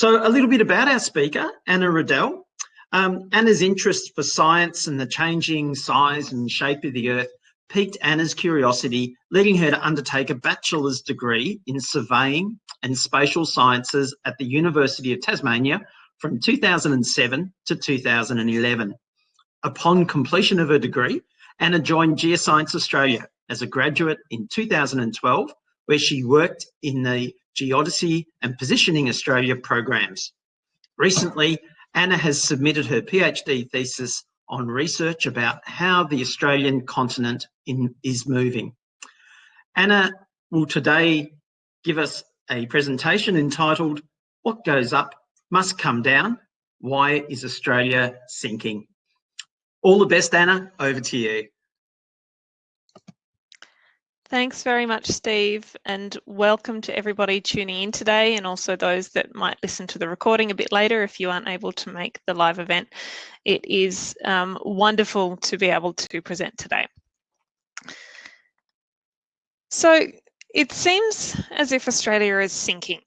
So a little bit about our speaker, Anna Riddell. Um, Anna's interest for science and the changing size and shape of the Earth piqued Anna's curiosity, leading her to undertake a bachelor's degree in surveying and spatial sciences at the University of Tasmania from 2007 to 2011. Upon completion of her degree, Anna joined Geoscience Australia as a graduate in 2012, where she worked in the Geodesy and Positioning Australia programs. Recently, Anna has submitted her PhD thesis on research about how the Australian continent in, is moving. Anna will today give us a presentation entitled, What Goes Up Must Come Down, Why is Australia Sinking? All the best, Anna, over to you. Thanks very much, Steve, and welcome to everybody tuning in today and also those that might listen to the recording a bit later if you aren't able to make the live event. It is um, wonderful to be able to present today. So it seems as if Australia is sinking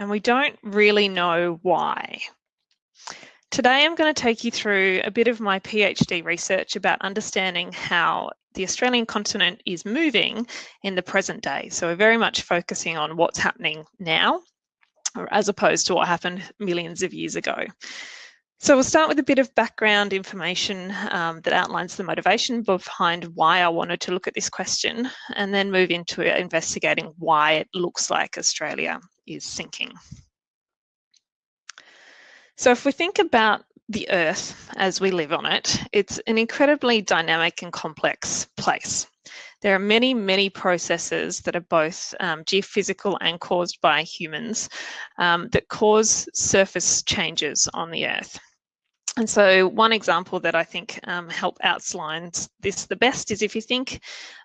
and we don't really know why. Today I'm going to take you through a bit of my PhD research about understanding how the Australian continent is moving in the present day. So we're very much focusing on what's happening now, as opposed to what happened millions of years ago. So we'll start with a bit of background information um, that outlines the motivation behind why I wanted to look at this question, and then move into investigating why it looks like Australia is sinking. So if we think about the Earth as we live on it, it's an incredibly dynamic and complex place. There are many, many processes that are both um, geophysical and caused by humans um, that cause surface changes on the Earth. And so one example that I think um, help outlines this the best is if you think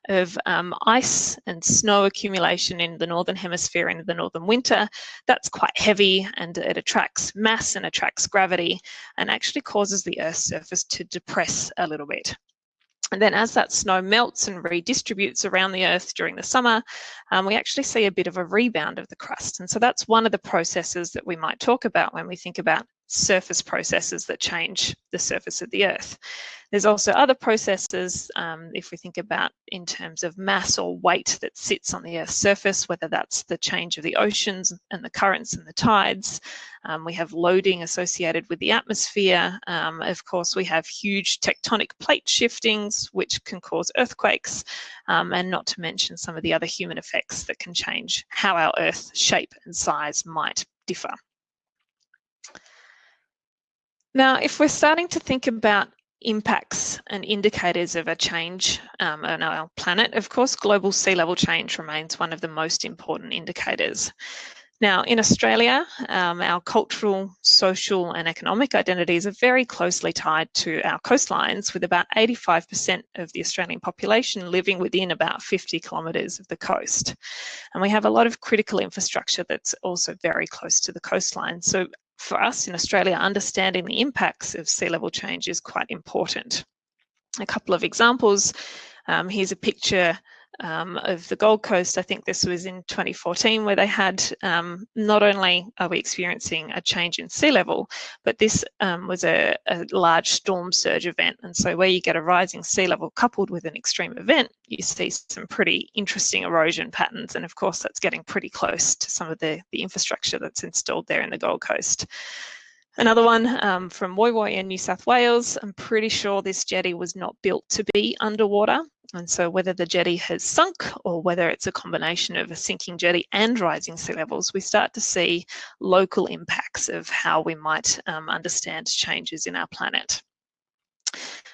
of um, ice and snow accumulation in the Northern Hemisphere in the Northern winter, that's quite heavy and it attracts mass and attracts gravity and actually causes the Earth's surface to depress a little bit. And then as that snow melts and redistributes around the Earth during the summer, um, we actually see a bit of a rebound of the crust. And so that's one of the processes that we might talk about when we think about surface processes that change the surface of the Earth. There's also other processes, um, if we think about in terms of mass or weight that sits on the Earth's surface, whether that's the change of the oceans and the currents and the tides. Um, we have loading associated with the atmosphere. Um, of course, we have huge tectonic plate shiftings, which can cause earthquakes, um, and not to mention some of the other human effects that can change how our Earth shape and size might differ. Now, if we're starting to think about impacts and indicators of a change um, on our planet, of course, global sea level change remains one of the most important indicators. Now, in Australia, um, our cultural, social and economic identities are very closely tied to our coastlines, with about 85% of the Australian population living within about 50 kilometres of the coast. And we have a lot of critical infrastructure that's also very close to the coastline. So for us in Australia, understanding the impacts of sea level change is quite important. A couple of examples. Um, here's a picture um, of the Gold Coast. I think this was in 2014 where they had um, not only are we experiencing a change in sea level, but this um, was a, a, large storm surge event. And so where you get a rising sea level coupled with an extreme event, you see some pretty interesting erosion patterns. And of course, that's getting pretty close to some of the, the infrastructure that's installed there in the Gold Coast. Another one um, from Woy Woy in New South Wales. I'm pretty sure this jetty was not built to be underwater. And so whether the jetty has sunk or whether it's a combination of a sinking jetty and rising sea levels, we start to see local impacts of how we might um, understand changes in our planet.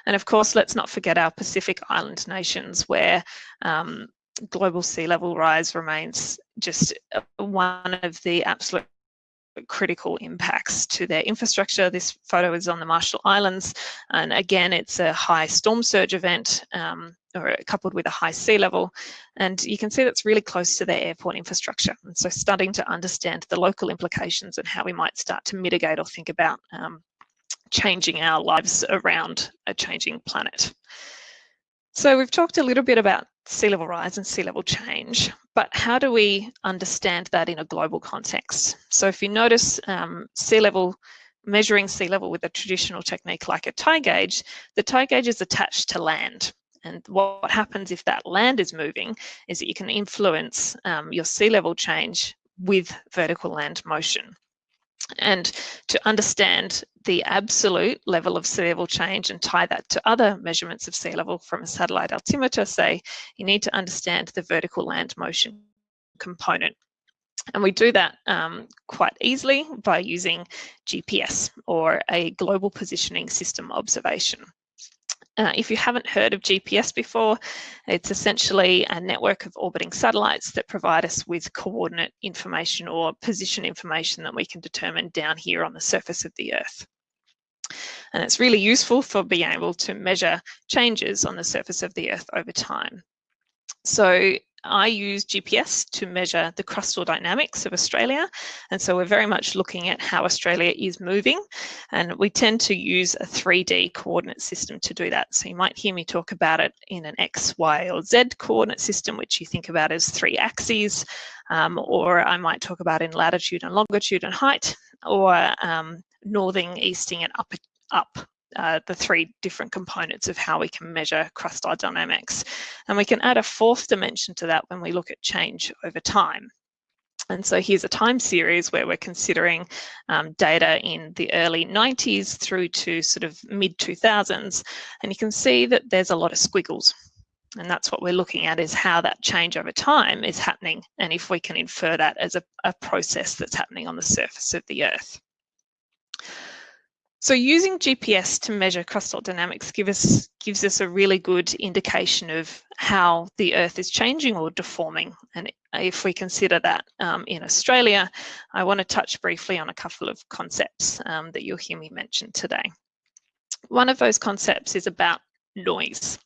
And of course, let's not forget our Pacific Island nations where um, global sea level rise remains just uh, one of the absolute critical impacts to their infrastructure. This photo is on the Marshall Islands, and again, it's a high storm surge event um, or coupled with a high sea level. And you can see that's really close to their airport infrastructure. And so starting to understand the local implications and how we might start to mitigate or think about um, changing our lives around a changing planet. So we've talked a little bit about sea level rise and sea level change, but how do we understand that in a global context? So if you notice um, sea level, measuring sea level with a traditional technique like a tide gauge, the tide gauge is attached to land. And what happens if that land is moving is that you can influence um, your sea level change with vertical land motion. And to understand the absolute level of sea level change and tie that to other measurements of sea level from a satellite altimeter, say, you need to understand the vertical land motion component. And we do that um, quite easily by using GPS or a global positioning system observation. Uh, if you haven't heard of GPS before, it's essentially a network of orbiting satellites that provide us with coordinate information or position information that we can determine down here on the surface of the Earth. And it's really useful for being able to measure changes on the surface of the Earth over time. So I use GPS to measure the crustal dynamics of Australia. And so we're very much looking at how Australia is moving. And we tend to use a 3D coordinate system to do that. So you might hear me talk about it in an X, Y, or Z coordinate system, which you think about as three axes. Um, or I might talk about in latitude and longitude and height, or um, northing, easting, and up, up uh, the three different components of how we can measure crustal dynamics. And we can add a fourth dimension to that when we look at change over time. And so here's a time series where we're considering um, data in the early 90s through to sort of mid 2000s. And you can see that there's a lot of squiggles. And that's what we're looking at is how that change over time is happening. And if we can infer that as a, a process that's happening on the surface of the Earth. So using GPS to measure crustal dynamics give us, gives us a really good indication of how the Earth is changing or deforming. And if we consider that um, in Australia, I want to touch briefly on a couple of concepts um, that you'll hear me mention today. One of those concepts is about noise.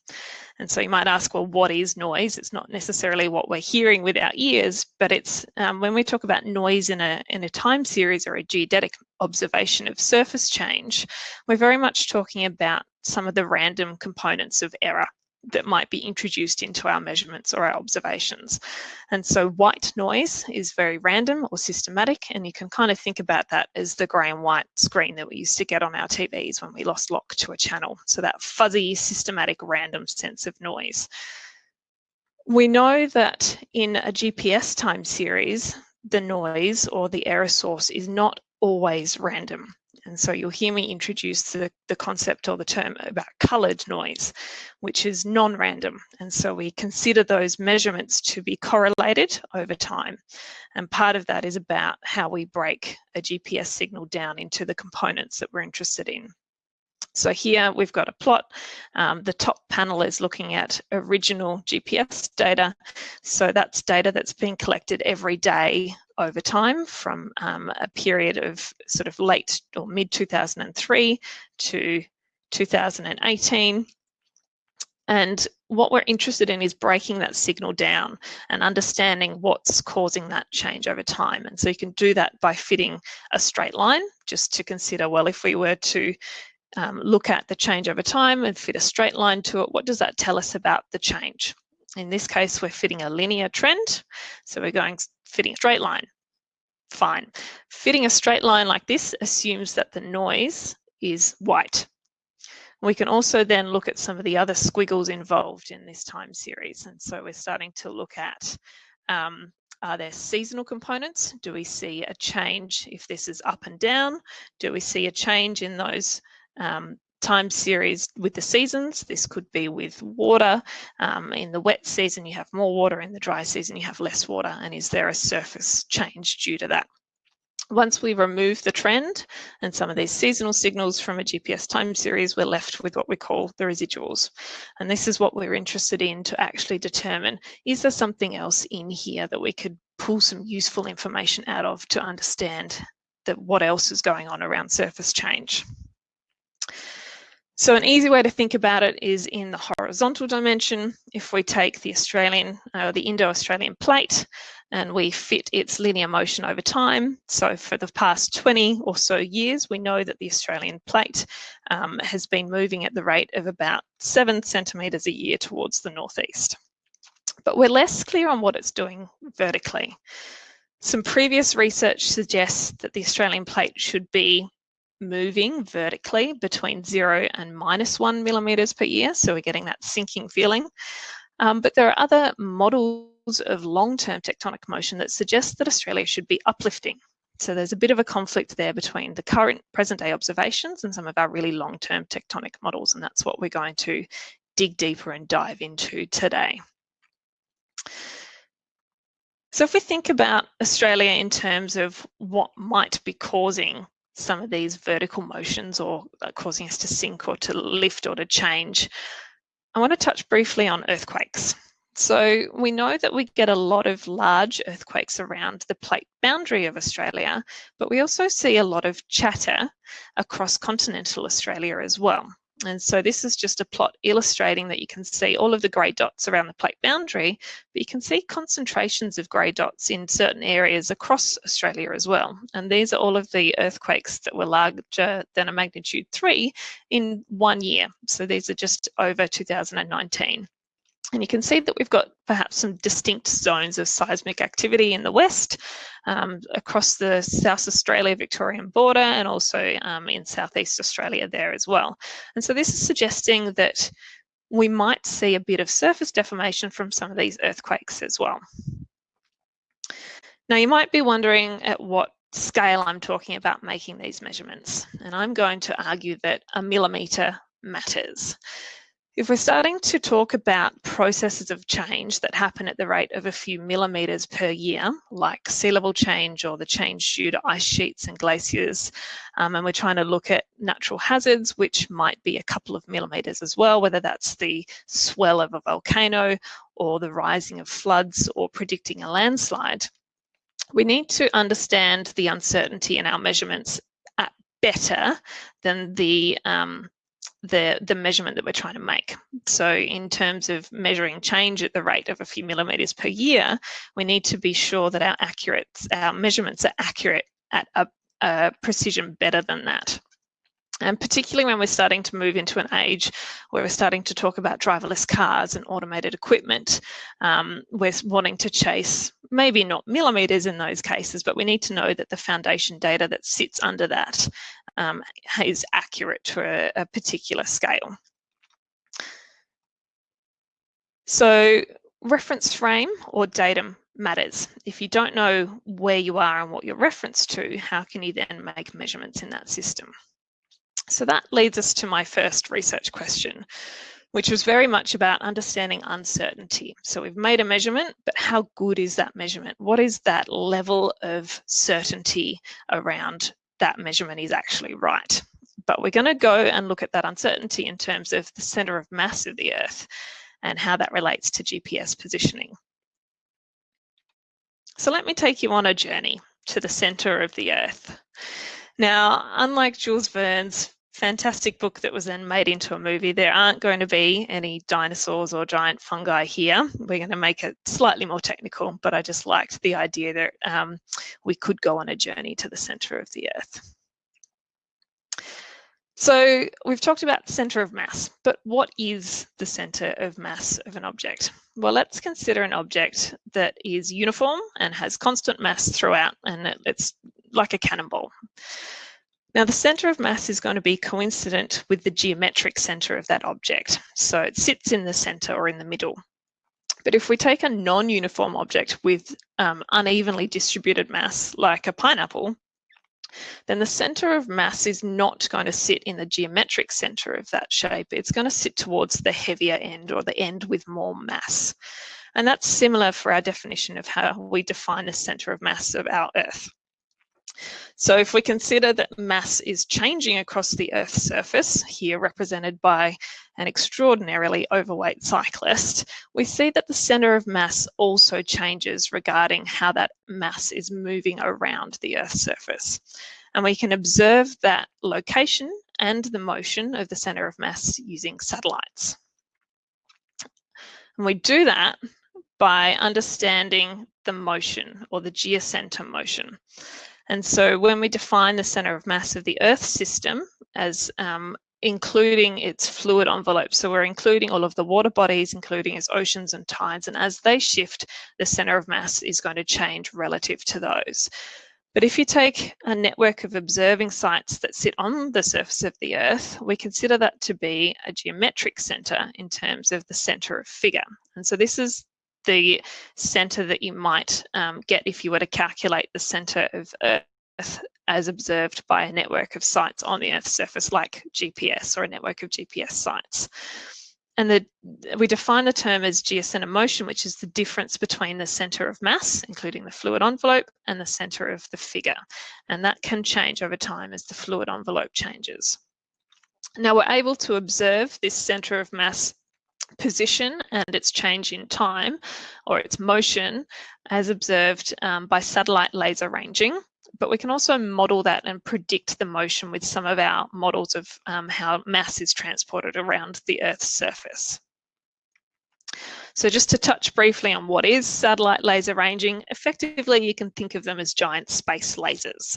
And so you might ask, well, what is noise? It's not necessarily what we're hearing with our ears, but it's um, when we talk about noise in a, in a time series or a geodetic observation of surface change, we're very much talking about some of the random components of error that might be introduced into our measurements or our observations. And so white noise is very random or systematic, and you can kind of think about that as the grey and white screen that we used to get on our TVs when we lost lock to a channel. So that fuzzy, systematic, random sense of noise. We know that in a GPS time series, the noise or the error source is not always random. And so you'll hear me introduce the, the concept or the term about coloured noise, which is non-random. And so we consider those measurements to be correlated over time. And part of that is about how we break a GPS signal down into the components that we're interested in. So here we've got a plot. Um, the top panel is looking at original GPS data. So that's data that's been collected every day over time from um, a period of sort of late or mid 2003 to 2018. And what we're interested in is breaking that signal down and understanding what's causing that change over time. And so you can do that by fitting a straight line, just to consider, well, if we were to um, look at the change over time and fit a straight line to it, what does that tell us about the change? In this case, we're fitting a linear trend. So we're going fitting a straight line. Fine. Fitting a straight line like this assumes that the noise is white. We can also then look at some of the other squiggles involved in this time series. And so we're starting to look at um, are there seasonal components? Do we see a change if this is up and down? Do we see a change in those um, time series with the seasons. This could be with water. Um, in the wet season, you have more water. In the dry season, you have less water. And is there a surface change due to that? Once we remove the trend and some of these seasonal signals from a GPS time series, we're left with what we call the residuals. And this is what we're interested in to actually determine, is there something else in here that we could pull some useful information out of to understand that what else is going on around surface change? So an easy way to think about it is in the horizontal dimension. If we take the Australian, uh, the Indo-Australian plate, and we fit its linear motion over time. So for the past 20 or so years, we know that the Australian plate um, has been moving at the rate of about seven centimetres a year towards the northeast. but we're less clear on what it's doing vertically. Some previous research suggests that the Australian plate should be moving vertically between zero and minus one millimeters per year. So we're getting that sinking feeling. Um, but there are other models of long-term tectonic motion that suggest that Australia should be uplifting. So there's a bit of a conflict there between the current present day observations and some of our really long-term tectonic models. And that's what we're going to dig deeper and dive into today. So if we think about Australia in terms of what might be causing some of these vertical motions or causing us to sink or to lift or to change, I want to touch briefly on earthquakes. So we know that we get a lot of large earthquakes around the plate boundary of Australia, but we also see a lot of chatter across continental Australia as well. And so this is just a plot illustrating that you can see all of the grey dots around the plate boundary, but you can see concentrations of grey dots in certain areas across Australia as well. And these are all of the earthquakes that were larger than a magnitude three in one year. So these are just over 2019. And you can see that we've got perhaps some distinct zones of seismic activity in the west, um, across the South Australia Victorian border, and also um, in Southeast Australia there as well. And so this is suggesting that we might see a bit of surface deformation from some of these earthquakes as well. Now you might be wondering at what scale I'm talking about making these measurements. And I'm going to argue that a millimetre matters. If we're starting to talk about processes of change that happen at the rate of a few millimetres per year, like sea level change or the change due to ice sheets and glaciers, um, and we're trying to look at natural hazards, which might be a couple of millimetres as well, whether that's the swell of a volcano or the rising of floods or predicting a landslide, we need to understand the uncertainty in our measurements better than the um, the, the measurement that we're trying to make. So in terms of measuring change at the rate of a few millimeters per year, we need to be sure that our accurate, our measurements are accurate at a, a precision better than that. And particularly when we're starting to move into an age where we're starting to talk about driverless cars and automated equipment, um, we're wanting to chase maybe not millimeters in those cases, but we need to know that the foundation data that sits under that um, is accurate to a, a particular scale. So reference frame or datum matters. If you don't know where you are and what you're referenced to, how can you then make measurements in that system? So that leads us to my first research question, which was very much about understanding uncertainty. So we've made a measurement, but how good is that measurement? What is that level of certainty around that measurement is actually right? But we're going to go and look at that uncertainty in terms of the center of mass of the Earth and how that relates to GPS positioning. So let me take you on a journey to the center of the Earth. Now, unlike Jules Verne's fantastic book that was then made into a movie. There aren't going to be any dinosaurs or giant fungi here. We're going to make it slightly more technical, but I just liked the idea that um, we could go on a journey to the center of the earth. So we've talked about the center of mass, but what is the center of mass of an object? Well, let's consider an object that is uniform and has constant mass throughout, and it's like a cannonball. Now the center of mass is going to be coincident with the geometric center of that object. So it sits in the center or in the middle. But if we take a non-uniform object with um, unevenly distributed mass, like a pineapple, then the center of mass is not going to sit in the geometric center of that shape. It's going to sit towards the heavier end or the end with more mass. And that's similar for our definition of how we define the center of mass of our Earth. So if we consider that mass is changing across the Earth's surface, here represented by an extraordinarily overweight cyclist, we see that the center of mass also changes regarding how that mass is moving around the Earth's surface. And we can observe that location and the motion of the center of mass using satellites. And we do that by understanding the motion or the geocenter motion. And so when we define the center of mass of the Earth system as um, including its fluid envelope. So we're including all of the water bodies, including its oceans and tides. And as they shift, the center of mass is going to change relative to those. But if you take a network of observing sites that sit on the surface of the Earth, we consider that to be a geometric center in terms of the center of figure. And so this is the center that you might um, get if you were to calculate the center of Earth as observed by a network of sites on the Earth's surface like GPS or a network of GPS sites. And the, we define the term as geocenter motion, which is the difference between the center of mass, including the fluid envelope, and the center of the figure. And that can change over time as the fluid envelope changes. Now we're able to observe this center of mass position and its change in time or its motion as observed um, by satellite laser ranging but we can also model that and predict the motion with some of our models of um, how mass is transported around the Earth's surface. So just to touch briefly on what is satellite laser ranging, effectively you can think of them as giant space lasers.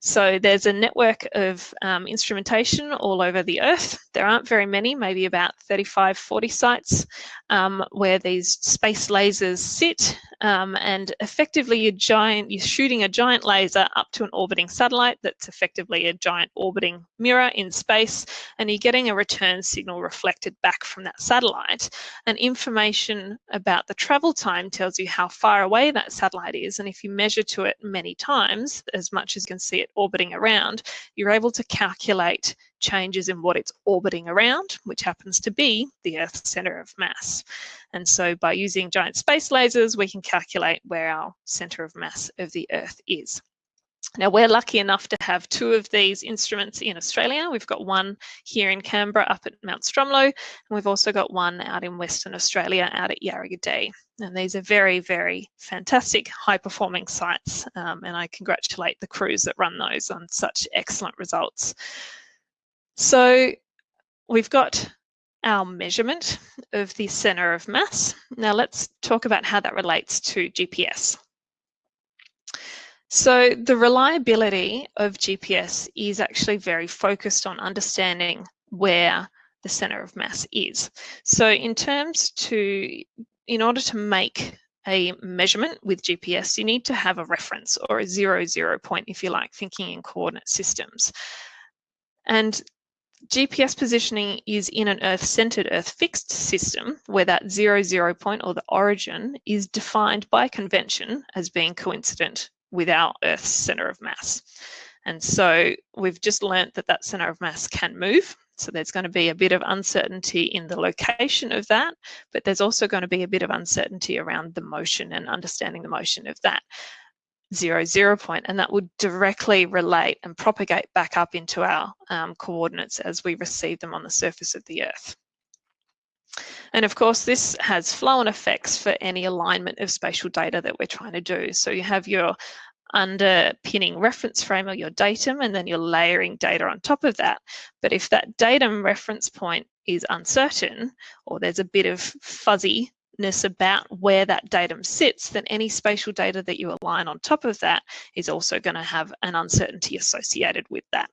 So there's a network of um, instrumentation all over the Earth. There aren't very many, maybe about 35, 40 sites um, where these space lasers sit um, and effectively you're giant you're shooting a giant laser up to an orbiting satellite that's effectively a giant orbiting mirror in space and you're getting a return signal reflected back from that satellite and information about the travel time tells you how far away that satellite is and if you measure to it many times as much as you can see it orbiting around you're able to calculate changes in what it's orbiting around, which happens to be the Earth's center of mass. And so by using giant space lasers, we can calculate where our center of mass of the Earth is. Now we're lucky enough to have two of these instruments in Australia. We've got one here in Canberra up at Mount Stromlo, and we've also got one out in Western Australia out at Yarragadee. And these are very, very fantastic high performing sites. Um, and I congratulate the crews that run those on such excellent results. So we've got our measurement of the center of mass. Now let's talk about how that relates to GPS. So the reliability of GPS is actually very focused on understanding where the center of mass is. So in terms to, in order to make a measurement with GPS, you need to have a reference or a zero zero point, if you like, thinking in coordinate systems. And GPS positioning is in an Earth-centered, Earth-fixed system where that zero zero point or the origin is defined by convention as being coincident with our Earth's center of mass. And so we've just learnt that that center of mass can move. So there's going to be a bit of uncertainty in the location of that, but there's also going to be a bit of uncertainty around the motion and understanding the motion of that zero zero point and that would directly relate and propagate back up into our um, coordinates as we receive them on the surface of the earth. And of course, this has flow-on effects for any alignment of spatial data that we're trying to do. So you have your underpinning reference frame or your datum, and then you're layering data on top of that. But if that datum reference point is uncertain, or there's a bit of fuzzy about where that datum sits, then any spatial data that you align on top of that is also going to have an uncertainty associated with that.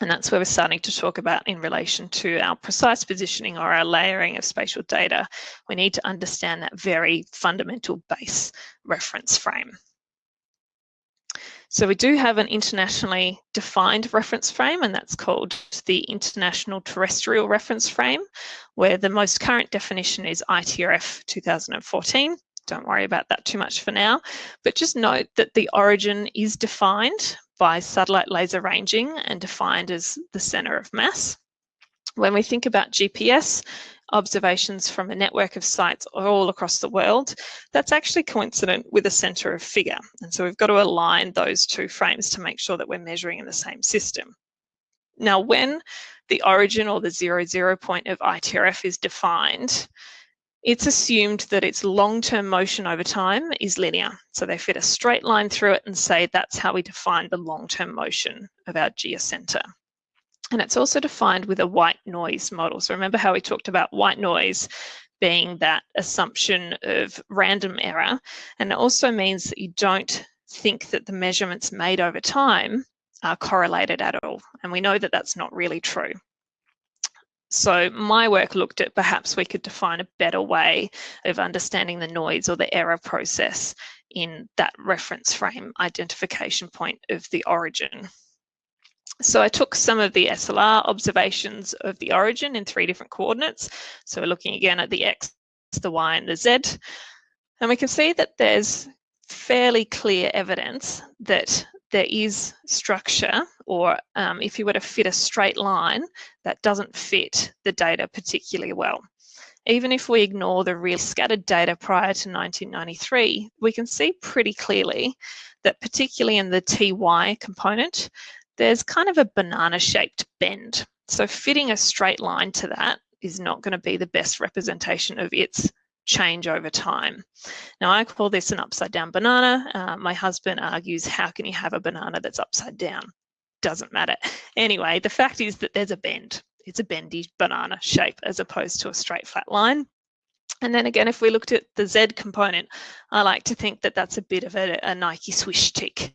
And that's where we're starting to talk about in relation to our precise positioning or our layering of spatial data. We need to understand that very fundamental base reference frame. So we do have an internationally defined reference frame, and that's called the International Terrestrial Reference Frame, where the most current definition is ITRF 2014. Don't worry about that too much for now, but just note that the origin is defined by satellite laser ranging and defined as the center of mass. When we think about GPS, observations from a network of sites all across the world, that's actually coincident with a center of figure. And so we've got to align those two frames to make sure that we're measuring in the same system. Now, when the origin or the zero zero point of ITRF is defined, it's assumed that its long-term motion over time is linear. So they fit a straight line through it and say that's how we define the long-term motion of our geocenter. And it's also defined with a white noise model. So remember how we talked about white noise being that assumption of random error. And it also means that you don't think that the measurements made over time are correlated at all. And we know that that's not really true. So my work looked at perhaps we could define a better way of understanding the noise or the error process in that reference frame identification point of the origin. So I took some of the SLR observations of the origin in three different coordinates. So we're looking again at the X, the Y and the Z. And we can see that there's fairly clear evidence that there is structure or um, if you were to fit a straight line, that doesn't fit the data particularly well. Even if we ignore the real scattered data prior to 1993, we can see pretty clearly that particularly in the TY component, there's kind of a banana shaped bend. So fitting a straight line to that is not going to be the best representation of its change over time. Now I call this an upside down banana. Uh, my husband argues, how can you have a banana that's upside down? Doesn't matter. Anyway, the fact is that there's a bend. It's a bendy banana shape as opposed to a straight flat line. And then again, if we looked at the Z component, I like to think that that's a bit of a, a Nike swish tick.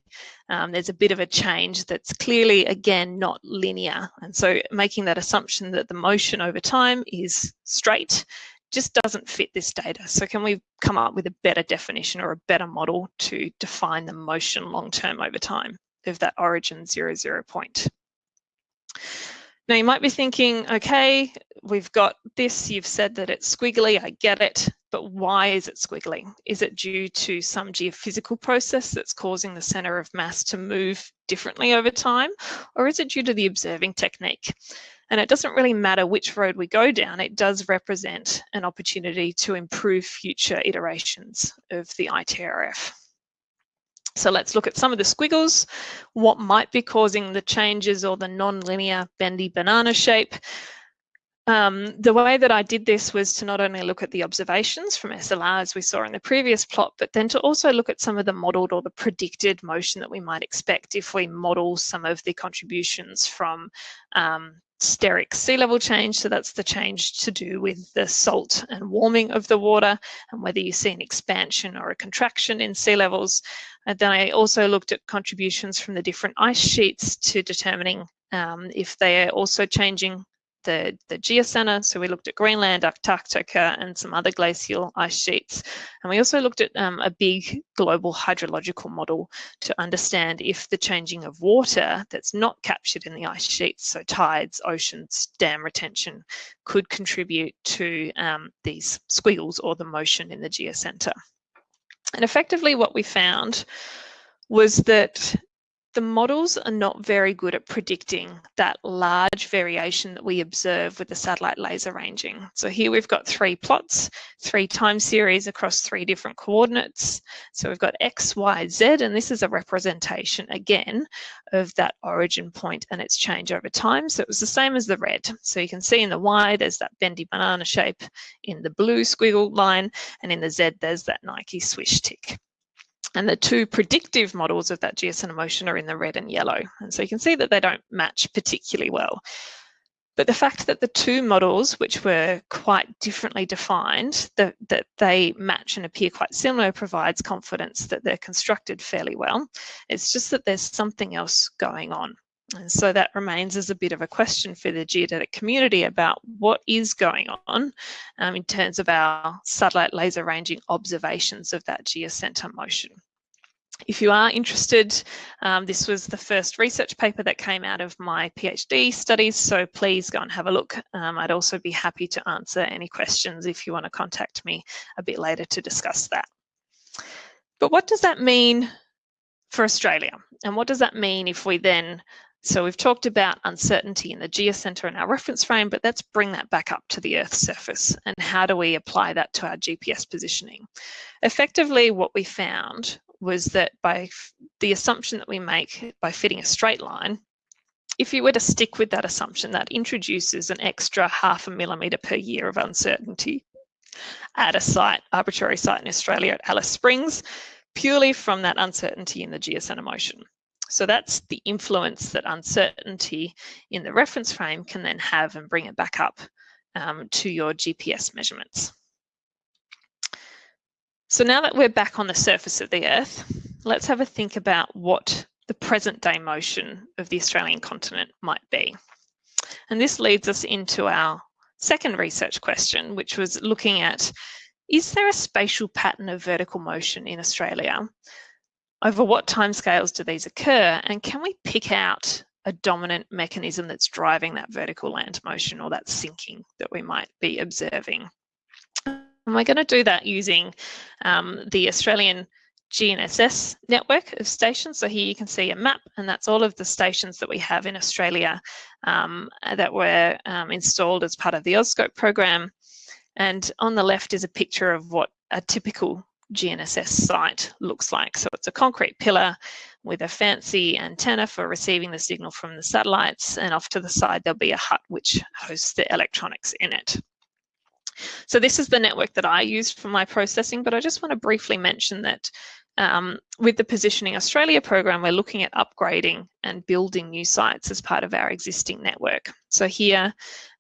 Um, there's a bit of a change that's clearly, again, not linear. And so making that assumption that the motion over time is straight just doesn't fit this data. So can we come up with a better definition or a better model to define the motion long-term over time of that origin zero zero point? Now you might be thinking, okay, we've got this, you've said that it's squiggly, I get it, but why is it squiggly? Is it due to some geophysical process that's causing the center of mass to move differently over time? Or is it due to the observing technique? And it doesn't really matter which road we go down, it does represent an opportunity to improve future iterations of the ITRF. So let's look at some of the squiggles, what might be causing the changes or the non-linear bendy banana shape. Um, the way that I did this was to not only look at the observations from SLR as we saw in the previous plot, but then to also look at some of the modelled or the predicted motion that we might expect if we model some of the contributions from um, steric sea level change. So that's the change to do with the salt and warming of the water and whether you see an expansion or a contraction in sea levels. And then I also looked at contributions from the different ice sheets to determining um, if they are also changing the, the geocenter. So we looked at Greenland, Antarctica, and some other glacial ice sheets. And we also looked at um, a big global hydrological model to understand if the changing of water that's not captured in the ice sheets, so tides, oceans, dam retention, could contribute to um, these squiggles or the motion in the geocenter. And effectively what we found was that the models are not very good at predicting that large variation that we observe with the satellite laser ranging. So here we've got three plots, three time series across three different coordinates. So we've got X, Y, Z, and this is a representation again of that origin point and its change over time. So it was the same as the red. So you can see in the Y, there's that bendy banana shape, in the blue squiggle line, and in the Z, there's that Nike swish tick. And the two predictive models of that geocenter motion are in the red and yellow. And so you can see that they don't match particularly well. But the fact that the two models, which were quite differently defined, that, that they match and appear quite similar provides confidence that they're constructed fairly well. It's just that there's something else going on. And so that remains as a bit of a question for the geodetic community about what is going on um, in terms of our satellite laser ranging observations of that geocenter motion. If you are interested, um, this was the first research paper that came out of my PhD studies, so please go and have a look. Um, I'd also be happy to answer any questions if you want to contact me a bit later to discuss that. But what does that mean for Australia? And what does that mean if we then so we've talked about uncertainty in the geocenter in our reference frame, but let's bring that back up to the Earth's surface and how do we apply that to our GPS positioning? Effectively, what we found was that by the assumption that we make by fitting a straight line, if you were to stick with that assumption, that introduces an extra half a millimetre per year of uncertainty at a site, arbitrary site in Australia at Alice Springs, purely from that uncertainty in the geocenter motion. So that's the influence that uncertainty in the reference frame can then have and bring it back up um, to your GPS measurements. So now that we're back on the surface of the Earth, let's have a think about what the present day motion of the Australian continent might be. And this leads us into our second research question, which was looking at, is there a spatial pattern of vertical motion in Australia? Over what timescales do these occur? And can we pick out a dominant mechanism that's driving that vertical land motion or that sinking that we might be observing? And we're going to do that using um, the Australian GNSS network of stations. So here you can see a map, and that's all of the stations that we have in Australia um, that were um, installed as part of the AuScope program. And on the left is a picture of what a typical GNSS site looks like. So it's a concrete pillar with a fancy antenna for receiving the signal from the satellites, and off to the side there'll be a hut which hosts the electronics in it. So this is the network that I used for my processing, but I just want to briefly mention that um, with the Positioning Australia program, we're looking at upgrading and building new sites as part of our existing network. So here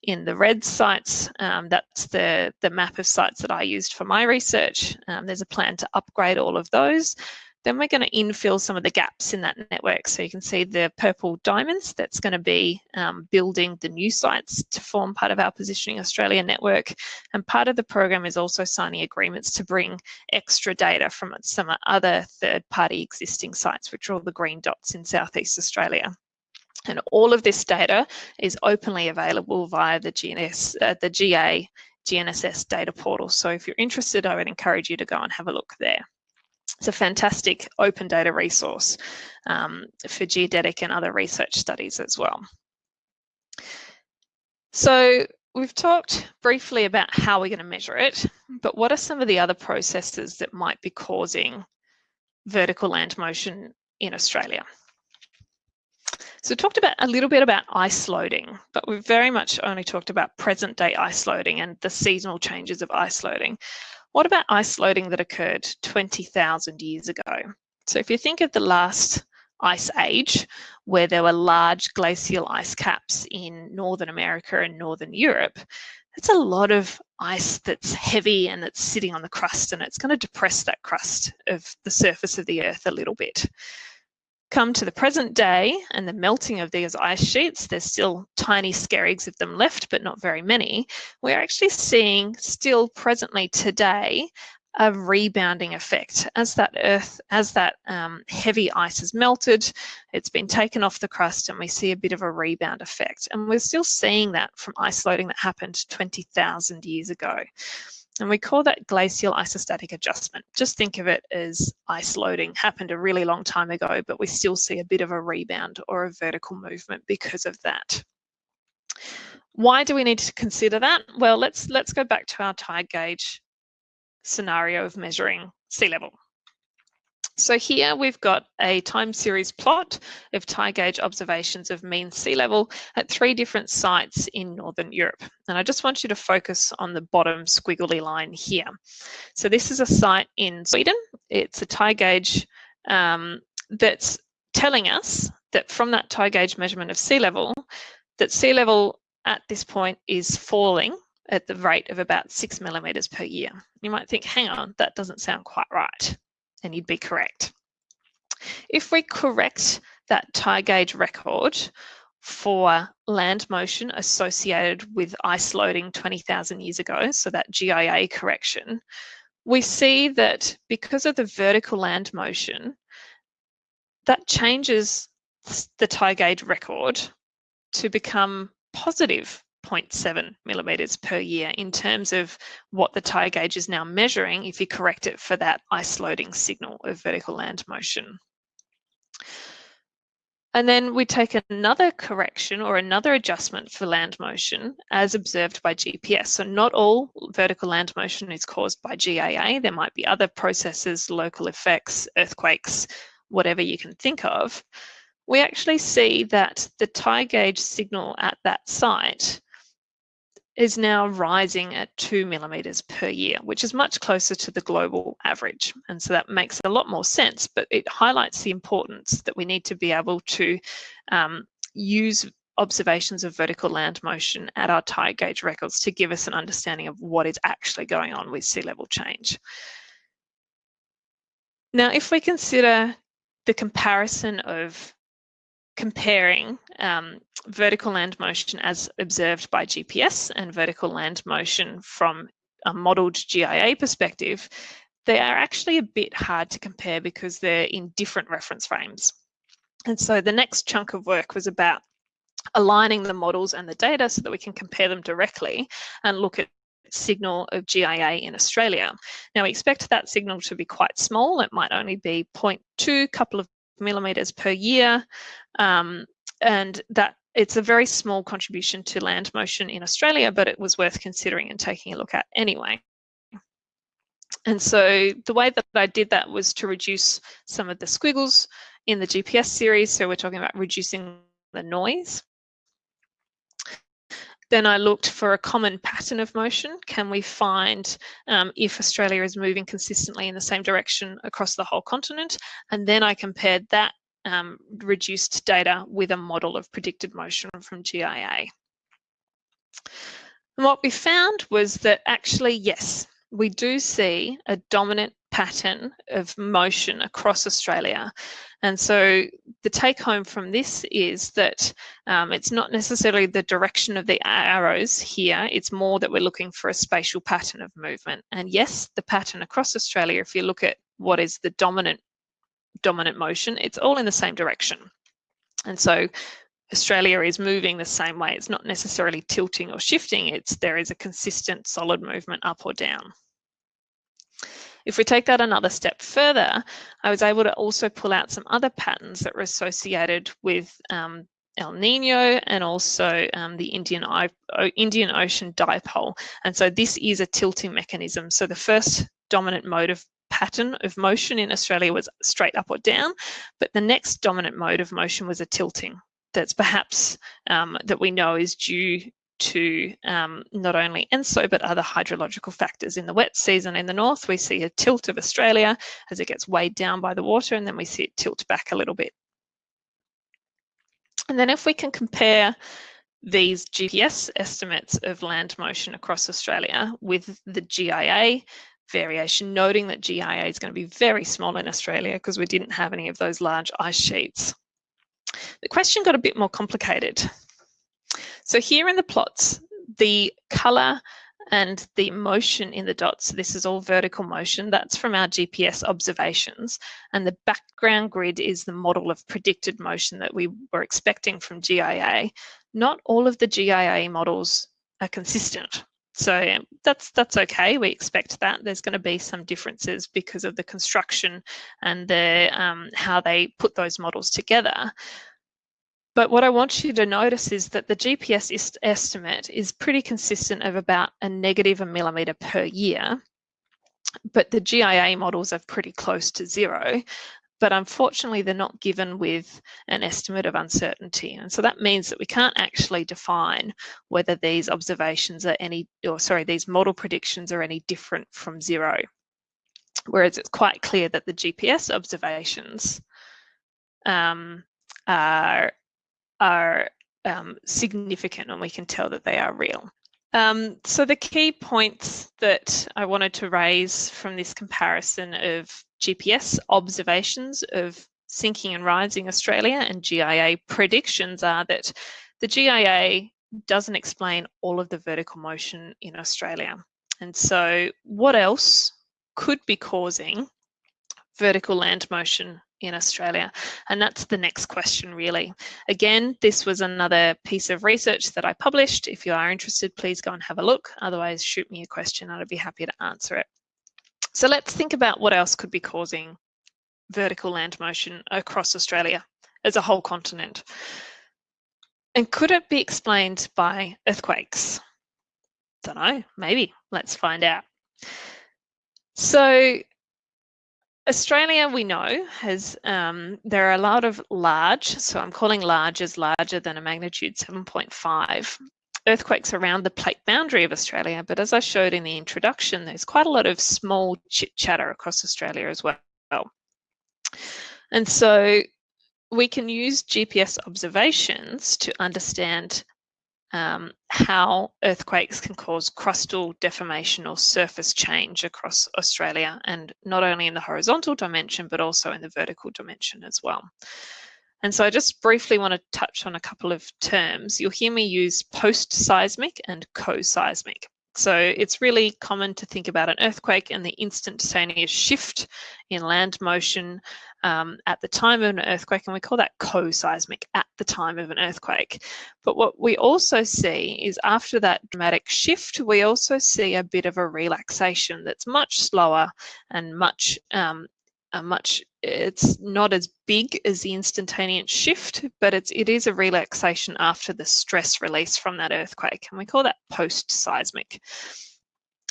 in the red sites, um, that's the, the map of sites that I used for my research. Um, there's a plan to upgrade all of those. Then we're going to infill some of the gaps in that network. So you can see the purple diamonds, that's going to be um, building the new sites to form part of our Positioning Australia network. And part of the program is also signing agreements to bring extra data from some other third party existing sites, which are all the green dots in Southeast Australia. And all of this data is openly available via the, GNS, uh, the GA GNSS data portal. So if you're interested, I would encourage you to go and have a look there. It's a fantastic open data resource um, for geodetic and other research studies as well. So we've talked briefly about how we're going to measure it, but what are some of the other processes that might be causing vertical land motion in Australia? So we talked about a little bit about ice loading, but we've very much only talked about present day ice loading and the seasonal changes of ice loading. What about ice loading that occurred 20,000 years ago? So if you think of the last ice age, where there were large glacial ice caps in Northern America and Northern Europe, it's a lot of ice that's heavy and that's sitting on the crust and it's going to depress that crust of the surface of the earth a little bit come to the present day and the melting of these ice sheets, there's still tiny skerries of them left, but not very many. We're actually seeing still presently today a rebounding effect as that earth, as that um, heavy ice has melted, it's been taken off the crust and we see a bit of a rebound effect. And we're still seeing that from ice loading that happened 20,000 years ago. And we call that glacial isostatic adjustment. Just think of it as ice loading happened a really long time ago, but we still see a bit of a rebound or a vertical movement because of that. Why do we need to consider that? Well, let's let's go back to our tide gauge scenario of measuring sea level. So here we've got a time series plot of tide gauge observations of mean sea level at three different sites in Northern Europe. And I just want you to focus on the bottom squiggly line here. So this is a site in Sweden. It's a tide gauge um, that's telling us that from that tide gauge measurement of sea level, that sea level at this point is falling at the rate of about six millimeters per year. You might think, hang on, that doesn't sound quite right and you'd be correct. If we correct that tide gauge record for land motion associated with ice loading 20,000 years ago, so that GIA correction, we see that because of the vertical land motion, that changes the tide gauge record to become positive 0.7 millimeters per year in terms of what the tide gauge is now measuring if you correct it for that ice loading signal of vertical land motion. And then we take another correction or another adjustment for land motion as observed by GPS. So not all vertical land motion is caused by GIA. There might be other processes, local effects, earthquakes, whatever you can think of. We actually see that the tide gauge signal at that site is now rising at two millimeters per year, which is much closer to the global average. And so that makes a lot more sense, but it highlights the importance that we need to be able to um, use observations of vertical land motion at our tide gauge records to give us an understanding of what is actually going on with sea level change. Now, if we consider the comparison of comparing um, vertical land motion as observed by GPS and vertical land motion from a modelled GIA perspective, they are actually a bit hard to compare because they're in different reference frames. And so the next chunk of work was about aligning the models and the data so that we can compare them directly and look at signal of GIA in Australia. Now we expect that signal to be quite small. It might only be 0.2, couple of millimeters per year. Um, and that it's a very small contribution to land motion in Australia, but it was worth considering and taking a look at anyway. And so the way that I did that was to reduce some of the squiggles in the GPS series. So we're talking about reducing the noise. Then I looked for a common pattern of motion. Can we find um, if Australia is moving consistently in the same direction across the whole continent? And then I compared that um, reduced data with a model of predicted motion from GIA. And what we found was that actually, yes, we do see a dominant pattern of motion across Australia. And so the take home from this is that um, it's not necessarily the direction of the arrows here, it's more that we're looking for a spatial pattern of movement. And yes, the pattern across Australia, if you look at what is the dominant dominant motion, it's all in the same direction. And so Australia is moving the same way. It's not necessarily tilting or shifting. It's there is a consistent solid movement up or down. If we take that another step further, I was able to also pull out some other patterns that were associated with um, El Nino and also um, the Indian, Indian Ocean dipole. And so this is a tilting mechanism. So the first dominant mode of pattern of motion in Australia was straight up or down, but the next dominant mode of motion was a tilting. That's perhaps um, that we know is due to um, not only ENSO but other hydrological factors. In the wet season in the north, we see a tilt of Australia as it gets weighed down by the water, and then we see it tilt back a little bit. And then if we can compare these GPS estimates of land motion across Australia with the GIA variation, noting that GIA is going to be very small in Australia because we didn't have any of those large ice sheets. The question got a bit more complicated. So here in the plots, the color and the motion in the dots, this is all vertical motion, that's from our GPS observations. And the background grid is the model of predicted motion that we were expecting from GIA. Not all of the GIA models are consistent. So that's that's okay. We expect that. There's going to be some differences because of the construction and the um, how they put those models together. But what I want you to notice is that the GPS est estimate is pretty consistent of about a negative a millimetre per year. But the GIA models are pretty close to zero. But unfortunately, they're not given with an estimate of uncertainty. And so that means that we can't actually define whether these observations are any, or sorry, these model predictions are any different from zero. Whereas it's quite clear that the GPS observations um, are are um, significant and we can tell that they are real. Um, so the key points that I wanted to raise from this comparison of GPS observations of sinking and rising Australia and GIA predictions are that the GIA doesn't explain all of the vertical motion in Australia. And so what else could be causing vertical land motion in Australia? And that's the next question, really. Again, this was another piece of research that I published. If you are interested, please go and have a look. Otherwise, shoot me a question I'd be happy to answer it. So let's think about what else could be causing vertical land motion across Australia as a whole continent. And could it be explained by earthquakes? Don't know, maybe. Let's find out. So Australia, we know, has um, there are a lot of large, so I'm calling large as larger than a magnitude 7.5 earthquakes around the plate boundary of Australia. But as I showed in the introduction, there's quite a lot of small chit chatter across Australia as well. And so we can use GPS observations to understand um, how earthquakes can cause crustal deformation or surface change across Australia, and not only in the horizontal dimension, but also in the vertical dimension as well. And so I just briefly want to touch on a couple of terms. You'll hear me use post-seismic and co-seismic. So it's really common to think about an earthquake and the instantaneous shift in land motion um, at the time of an earthquake, and we call that co-seismic at the time of an earthquake. But what we also see is after that dramatic shift, we also see a bit of a relaxation that's much slower and much um, much it's not as big as the instantaneous shift but it's it is a relaxation after the stress release from that earthquake and we call that post seismic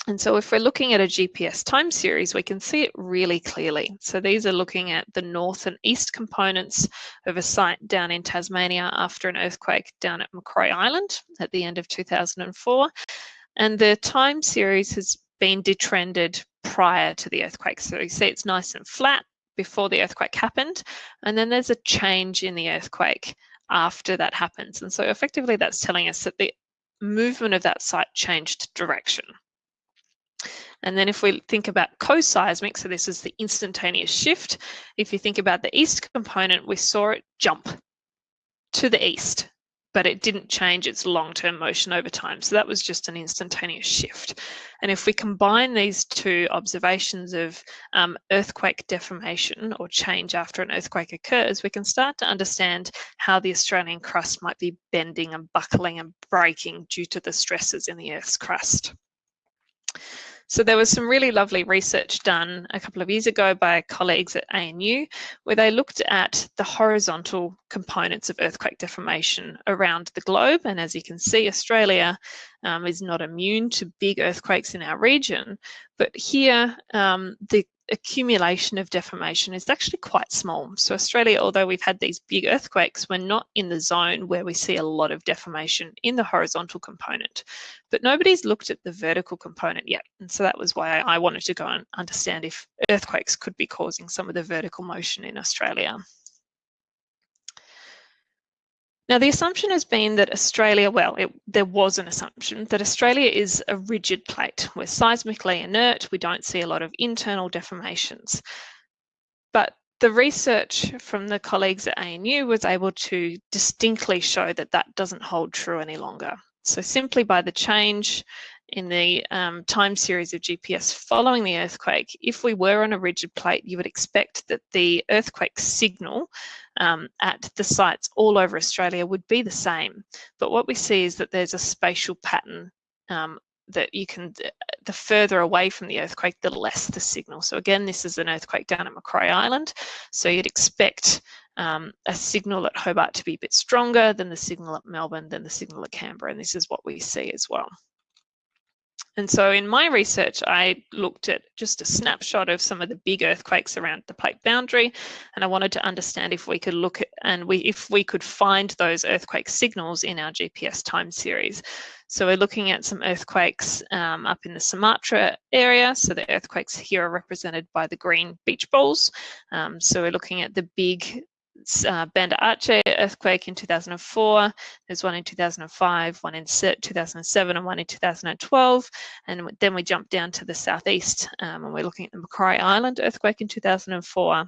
and so if we're looking at a GPS time series, we can see it really clearly. So these are looking at the north and east components of a site down in Tasmania after an earthquake down at Macquarie Island at the end of 2004. And the time series has been detrended prior to the earthquake. So you see it's nice and flat before the earthquake happened. And then there's a change in the earthquake after that happens. And so effectively that's telling us that the movement of that site changed direction. And then if we think about co-seismic, so this is the instantaneous shift. If you think about the east component, we saw it jump to the east, but it didn't change its long-term motion over time. So that was just an instantaneous shift. And if we combine these two observations of um, earthquake deformation or change after an earthquake occurs, we can start to understand how the Australian crust might be bending and buckling and breaking due to the stresses in the Earth's crust. So there was some really lovely research done a couple of years ago by colleagues at ANU, where they looked at the horizontal components of earthquake deformation around the globe. And as you can see, Australia um, is not immune to big earthquakes in our region. But here, um, the accumulation of deformation is actually quite small. So Australia, although we've had these big earthquakes, we're not in the zone where we see a lot of deformation in the horizontal component. But nobody's looked at the vertical component yet. And so that was why I wanted to go and understand if earthquakes could be causing some of the vertical motion in Australia. Now, the assumption has been that Australia, well, it, there was an assumption that Australia is a rigid plate. We're seismically inert, we don't see a lot of internal deformations. But the research from the colleagues at ANU was able to distinctly show that that doesn't hold true any longer. So simply by the change in the um, time series of GPS following the earthquake, if we were on a rigid plate, you would expect that the earthquake signal um, at the sites all over Australia would be the same. But what we see is that there's a spatial pattern um, that you can, the further away from the earthquake, the less the signal. So again, this is an earthquake down at Macquarie Island. So you'd expect um, a signal at Hobart to be a bit stronger than the signal at Melbourne, than the signal at Canberra. And this is what we see as well. And so in my research, I looked at just a snapshot of some of the big earthquakes around the plate boundary, and I wanted to understand if we could look at and we if we could find those earthquake signals in our GPS time series. So we're looking at some earthquakes um, up in the Sumatra area. So the earthquakes here are represented by the green beach balls. Um, so we're looking at the big uh, Banda Aceh earthquake in 2004. There's one in 2005, one in 2007, and one in 2012. And then we jump down to the southeast, um, and we're looking at the Macquarie Island earthquake in 2004,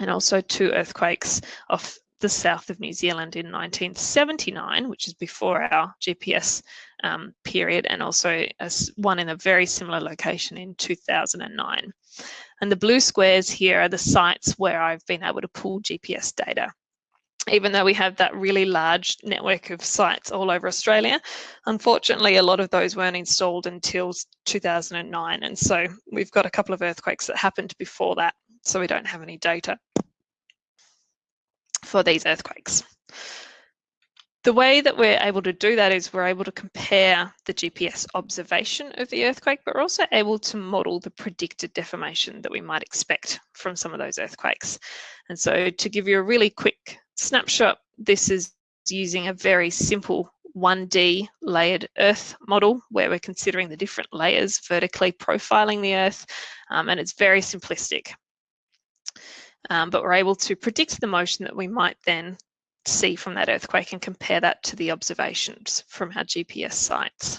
and also two earthquakes off the south of New Zealand in 1979, which is before our GPS um, period, and also one in a very similar location in 2009. And the blue squares here are the sites where I've been able to pull GPS data. Even though we have that really large network of sites all over Australia, unfortunately, a lot of those weren't installed until 2009. And so we've got a couple of earthquakes that happened before that, so we don't have any data for these earthquakes. The way that we're able to do that is we're able to compare the GPS observation of the earthquake, but we're also able to model the predicted deformation that we might expect from some of those earthquakes. And so to give you a really quick snapshot, this is using a very simple 1D layered Earth model where we're considering the different layers vertically profiling the Earth, um, and it's very simplistic. Um, but we're able to predict the motion that we might then see from that earthquake and compare that to the observations from our GPS sites.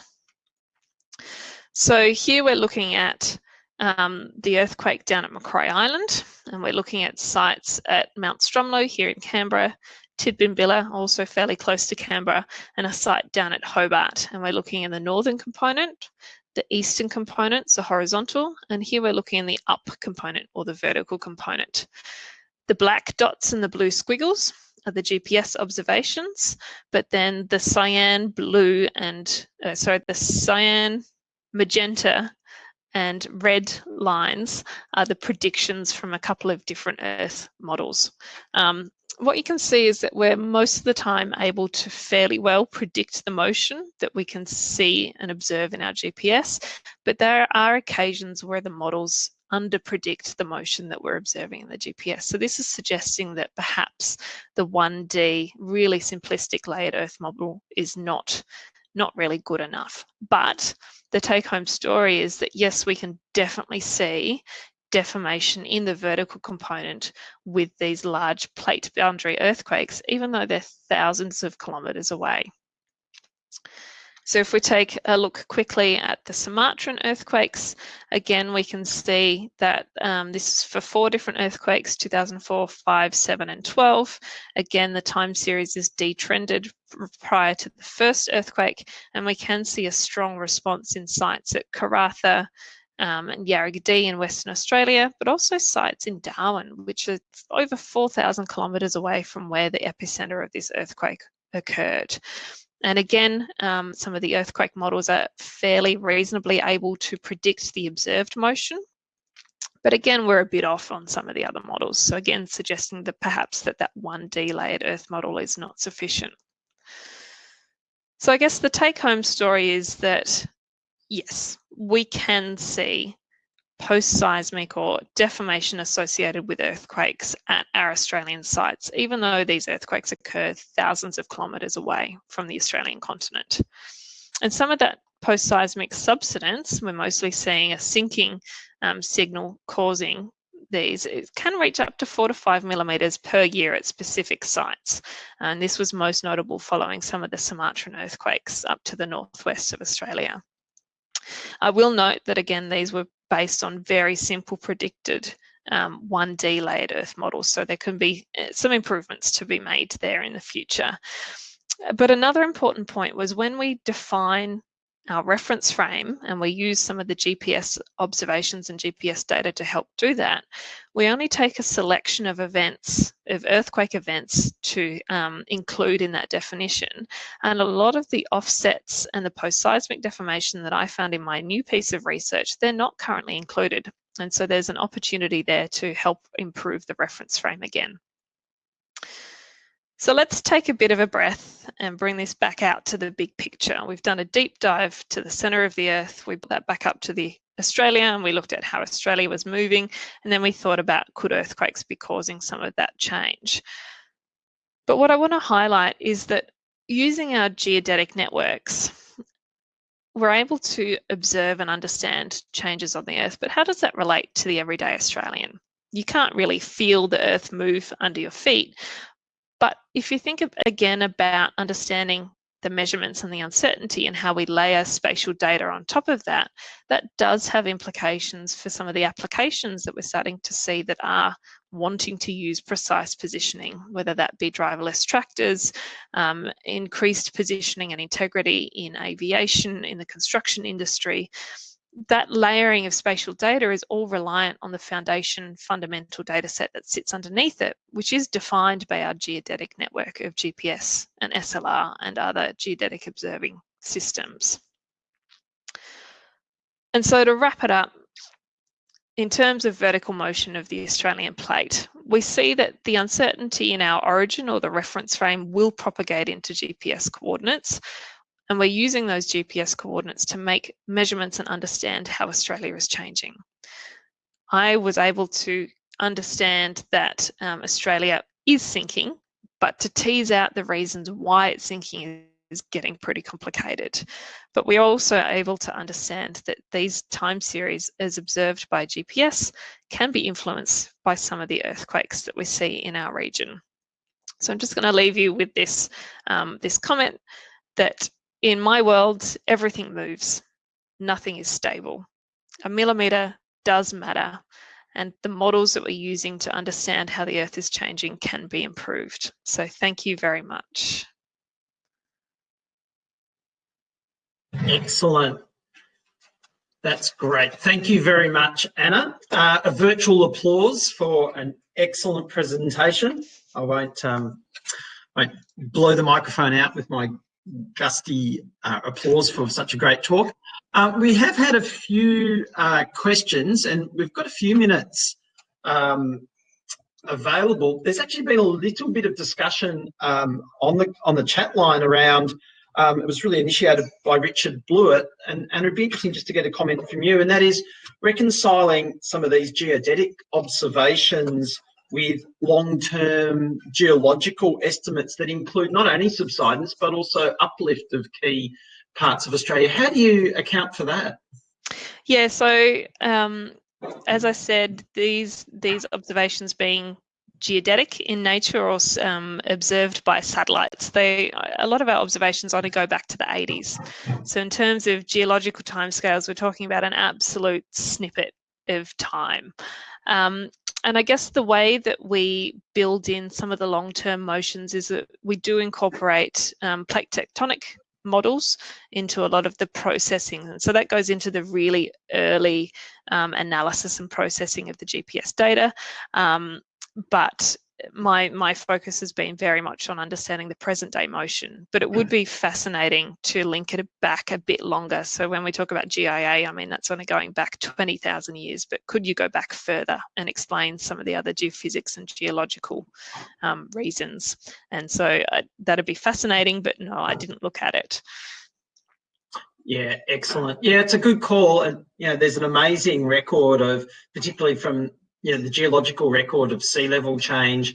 So here we're looking at um, the earthquake down at Macquarie Island, and we're looking at sites at Mount Stromlo here in Canberra, Tidbinbilla, also fairly close to Canberra, and a site down at Hobart. And we're looking in the northern component, the eastern components are horizontal, and here we're looking in the up component or the vertical component. The black dots and the blue squiggles are the GPS observations, but then the cyan, blue, and uh, sorry, the cyan, magenta, and red lines are the predictions from a couple of different Earth models. Um, what you can see is that we're most of the time able to fairly well predict the motion that we can see and observe in our GPS, but there are occasions where the models under-predict the motion that we're observing in the GPS. So this is suggesting that perhaps the 1D really simplistic layered Earth model is not, not really good enough. But the take-home story is that yes, we can definitely see deformation in the vertical component with these large plate boundary earthquakes, even though they're thousands of kilometres away. So if we take a look quickly at the Sumatran earthquakes, again, we can see that um, this is for four different earthquakes, 2004, 5, 7, and 12. Again, the time series is detrended prior to the first earthquake, and we can see a strong response in sites at Karratha, um, and Yarragadee in Western Australia, but also sites in Darwin, which are over 4,000 kilometres away from where the epicenter of this earthquake occurred. And again, um, some of the earthquake models are fairly reasonably able to predict the observed motion. But again, we're a bit off on some of the other models. So again, suggesting that perhaps that that 1D layered Earth model is not sufficient. So I guess the take home story is that, yes, we can see post-seismic or deformation associated with earthquakes at our Australian sites, even though these earthquakes occur thousands of kilometres away from the Australian continent. And some of that post-seismic subsidence, we're mostly seeing a sinking um, signal causing these, it can reach up to four to five millimetres per year at specific sites. And this was most notable following some of the Sumatran earthquakes up to the northwest of Australia. I will note that again, these were based on very simple predicted um, 1D layered Earth models. So there can be uh, some improvements to be made there in the future. But another important point was when we define our reference frame and we use some of the GPS observations and GPS data to help do that, we only take a selection of events, of earthquake events to um, include in that definition. And a lot of the offsets and the post-seismic deformation that I found in my new piece of research, they're not currently included. And so there's an opportunity there to help improve the reference frame again. So let's take a bit of a breath and bring this back out to the big picture. We've done a deep dive to the center of the earth. We brought that back up to the Australia and we looked at how Australia was moving. And then we thought about could earthquakes be causing some of that change? But what I want to highlight is that using our geodetic networks, we're able to observe and understand changes on the earth, but how does that relate to the everyday Australian? You can't really feel the earth move under your feet, but if you think of, again about understanding the measurements and the uncertainty and how we layer spatial data on top of that, that does have implications for some of the applications that we're starting to see that are wanting to use precise positioning, whether that be driverless tractors, um, increased positioning and integrity in aviation, in the construction industry, that layering of spatial data is all reliant on the foundation fundamental data set that sits underneath it, which is defined by our geodetic network of GPS and SLR and other geodetic observing systems. And so to wrap it up, in terms of vertical motion of the Australian plate, we see that the uncertainty in our origin or the reference frame will propagate into GPS coordinates, and we're using those GPS coordinates to make measurements and understand how Australia is changing. I was able to understand that um, Australia is sinking, but to tease out the reasons why it's sinking is getting pretty complicated. But we're also able to understand that these time series as observed by GPS can be influenced by some of the earthquakes that we see in our region. So I'm just going to leave you with this, um, this comment that in my world, everything moves. Nothing is stable. A millimeter does matter and the models that we're using to understand how the Earth is changing can be improved. So thank you very much. Excellent. That's great. Thank you very much, Anna. Uh, a virtual applause for an excellent presentation. I won't, um, won't blow the microphone out with my gusty uh, applause for such a great talk. Uh, we have had a few uh, questions and we've got a few minutes um, available. There's actually been a little bit of discussion um, on the on the chat line around um, it was really initiated by Richard Blewett, and, and it'd be interesting just to get a comment from you, and that is reconciling some of these geodetic observations with long-term geological estimates that include not only subsidence, but also uplift of key parts of Australia. How do you account for that? Yeah, so um, as I said, these these observations being geodetic in nature or um, observed by satellites. They a lot of our observations only go back to the 80s. So in terms of geological timescales, we're talking about an absolute snippet of time. Um, and I guess the way that we build in some of the long-term motions is that we do incorporate um, plate tectonic models into a lot of the processing. And so that goes into the really early um, analysis and processing of the GPS data. Um, but my my focus has been very much on understanding the present day motion but it would be fascinating to link it back a bit longer so when we talk about GIA I mean that's only going back 20,000 years but could you go back further and explain some of the other geophysics and geological um, reasons and so uh, that'd be fascinating but no I didn't look at it yeah, excellent. Yeah, it's a good call. And, you know, there's an amazing record of, particularly from you know, the geological record of sea level change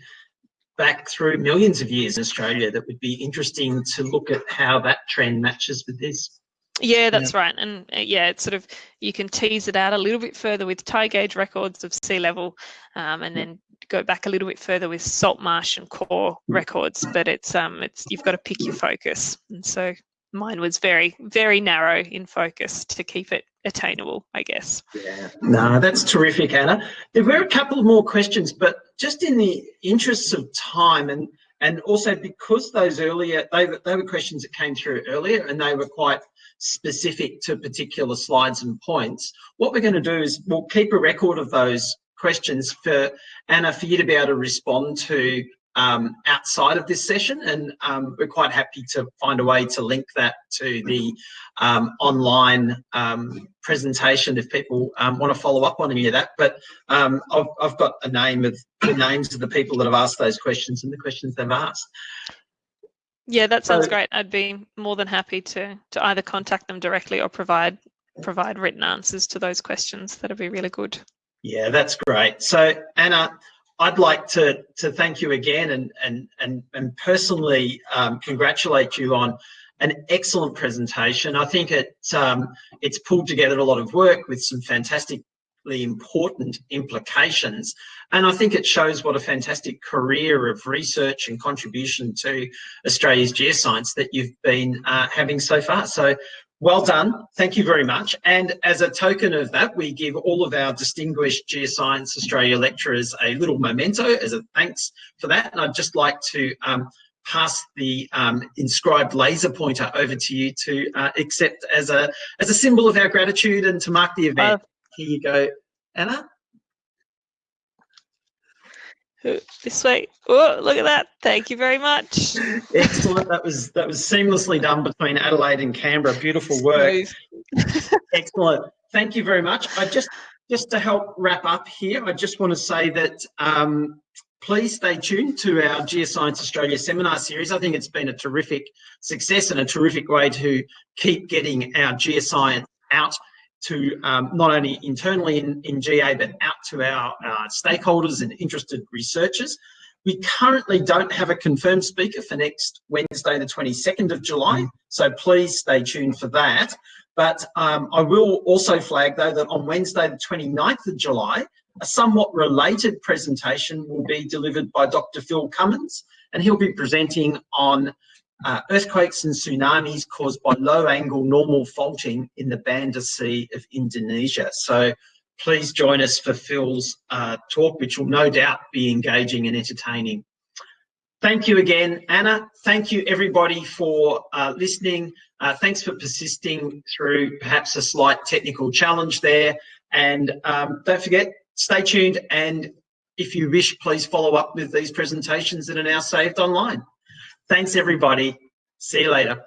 back through millions of years in Australia that would be interesting to look at how that trend matches with this. Yeah, that's yeah. right. And uh, yeah, it's sort of, you can tease it out a little bit further with tide gauge records of sea level um, and then go back a little bit further with salt marsh and core records, but it's, um, it's, you've got to pick your focus. And so mine was very, very narrow in focus to keep it attainable, I guess. Yeah, no, that's terrific, Anna. There were a couple more questions, but just in the interests of time and and also because those earlier they they were questions that came through earlier and they were quite specific to particular slides and points. What we're going to do is we'll keep a record of those questions for Anna for you to be able to respond to um, outside of this session and um, we're quite happy to find a way to link that to the um, online um, presentation if people um, want to follow up on any of that but um, I've, I've, got a name of the names of the people that have asked those questions and the questions they've asked. Yeah, that sounds so, great. I'd be more than happy to to either contact them directly or provide provide written answers to those questions. That'd be really good. Yeah, that's great. So Anna, I'd like to to thank you again and and and and personally um, congratulate you on an excellent presentation. I think it um, it's pulled together a lot of work with some fantastically important implications, and I think it shows what a fantastic career of research and contribution to Australia's geoscience that you've been uh, having so far. So well done. Thank you very much. And as a token of that, we give all of our distinguished Geoscience Australia lecturers a little memento as a thanks for that. And I'd just like to um, pass the um, inscribed laser pointer over to you to uh, accept as a as a symbol of our gratitude and to mark the event. Uh, Here you go, Anna this way. Oh, look at that. Thank you very much. Excellent. That was that was seamlessly done between Adelaide and Canberra. Beautiful work. Excellent. Thank you very much. I just just to help wrap up here, I just want to say that um, please stay tuned to our Geoscience Australia seminar series. I think it's been a terrific success and a terrific way to keep getting our geoscience out to um, not only internally in, in GA, but out to our uh, stakeholders and interested researchers. We currently don't have a confirmed speaker for next Wednesday, the 22nd of July, so please stay tuned for that. But um, I will also flag, though, that on Wednesday, the 29th of July, a somewhat related presentation will be delivered by Dr. Phil Cummins, and he'll be presenting on uh, earthquakes and tsunamis caused by low angle normal faulting in the Banda Sea of Indonesia. So please join us for Phil's uh, talk, which will no doubt be engaging and entertaining. Thank you again, Anna. Thank you everybody for uh, listening. Uh, thanks for persisting through perhaps a slight technical challenge there. And um, don't forget, stay tuned. And if you wish, please follow up with these presentations that are now saved online. Thanks everybody. See you later.